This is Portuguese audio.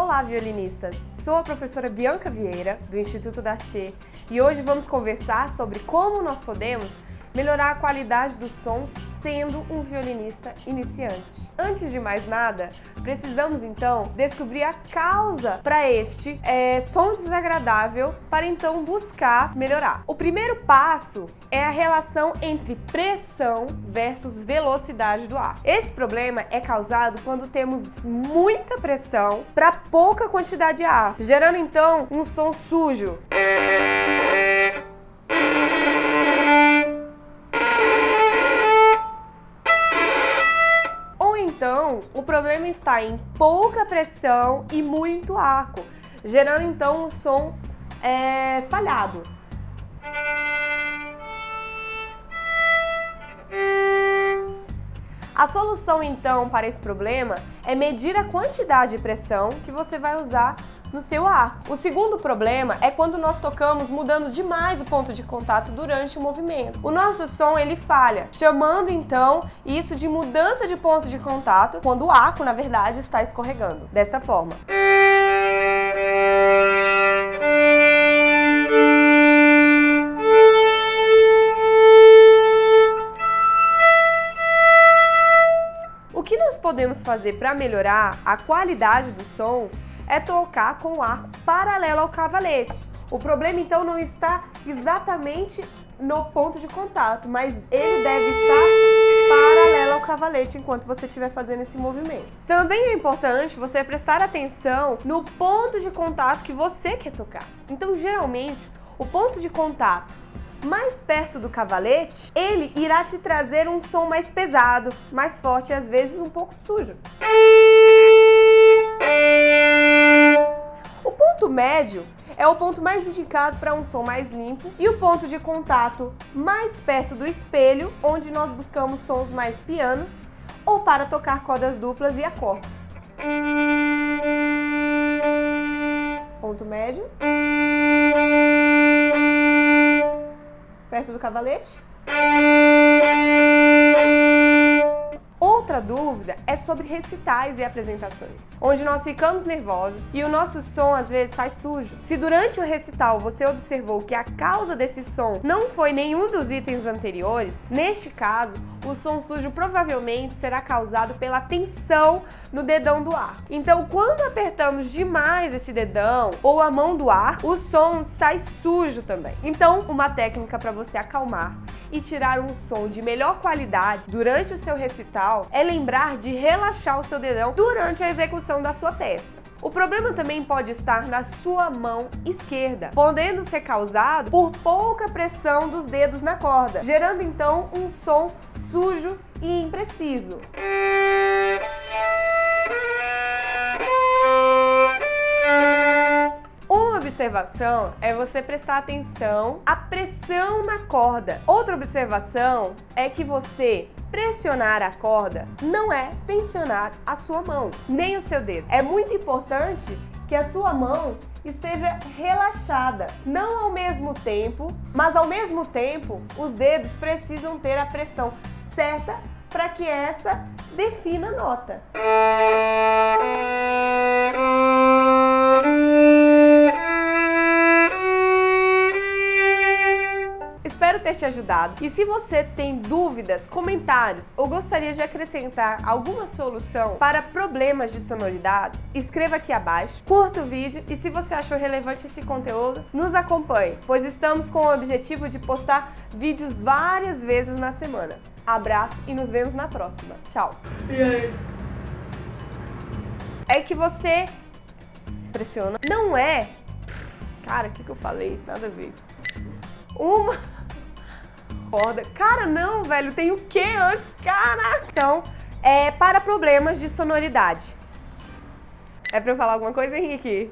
Olá, violinistas! Sou a professora Bianca Vieira, do Instituto da Che, e hoje vamos conversar sobre como nós podemos melhorar a qualidade do som sendo um violinista iniciante. Antes de mais nada, precisamos então descobrir a causa para este é, som desagradável para então buscar melhorar. O primeiro passo é a relação entre pressão versus velocidade do ar. Esse problema é causado quando temos muita pressão para pouca quantidade de ar, gerando então um som sujo. O problema está em pouca pressão e muito arco, gerando então um som é, falhado. A solução então para esse problema é medir a quantidade de pressão que você vai usar no seu ar. O segundo problema é quando nós tocamos mudando demais o ponto de contato durante o movimento. O nosso som ele falha, chamando então isso de mudança de ponto de contato, quando o arco, na verdade, está escorregando. Desta forma. O que nós podemos fazer para melhorar a qualidade do som é tocar com o arco paralelo ao cavalete. O problema então não está exatamente no ponto de contato, mas ele deve estar paralelo ao cavalete enquanto você estiver fazendo esse movimento. Também é importante você prestar atenção no ponto de contato que você quer tocar. Então, geralmente, o ponto de contato mais perto do cavalete, ele irá te trazer um som mais pesado, mais forte e às vezes um pouco sujo. Médio é o ponto mais indicado para um som mais limpo e o ponto de contato mais perto do espelho, onde nós buscamos sons mais pianos ou para tocar cordas duplas e acordes. Ponto médio. Perto do cavalete. Dúvida é sobre recitais e apresentações, onde nós ficamos nervosos e o nosso som às vezes sai sujo. Se durante o recital você observou que a causa desse som não foi nenhum dos itens anteriores, neste caso, o som sujo provavelmente será causado pela tensão no dedão do ar. Então, quando apertamos demais esse dedão ou a mão do ar, o som sai sujo também. Então, uma técnica para você acalmar e tirar um som de melhor qualidade durante o seu recital é lembrar de relaxar o seu dedão durante a execução da sua peça. O problema também pode estar na sua mão esquerda, podendo ser causado por pouca pressão dos dedos na corda, gerando então um som sujo e impreciso. Observação é você prestar atenção à pressão na corda. Outra observação é que você pressionar a corda não é tensionar a sua mão, nem o seu dedo. É muito importante que a sua mão esteja relaxada, não ao mesmo tempo, mas ao mesmo tempo os dedos precisam ter a pressão certa para que essa defina a nota. Ter te ajudado. E se você tem dúvidas, comentários ou gostaria de acrescentar alguma solução para problemas de sonoridade, escreva aqui abaixo, curta o vídeo e se você achou relevante esse conteúdo, nos acompanhe, pois estamos com o objetivo de postar vídeos várias vezes na semana. Abraço e nos vemos na próxima. Tchau! E aí? É que você pressiona. Não é... Cara, o que, que eu falei? Nada a ver isso. Uma corda. Cara, não, velho, tem o que antes? Cara! Então, é para problemas de sonoridade. É pra eu falar alguma coisa, Henrique?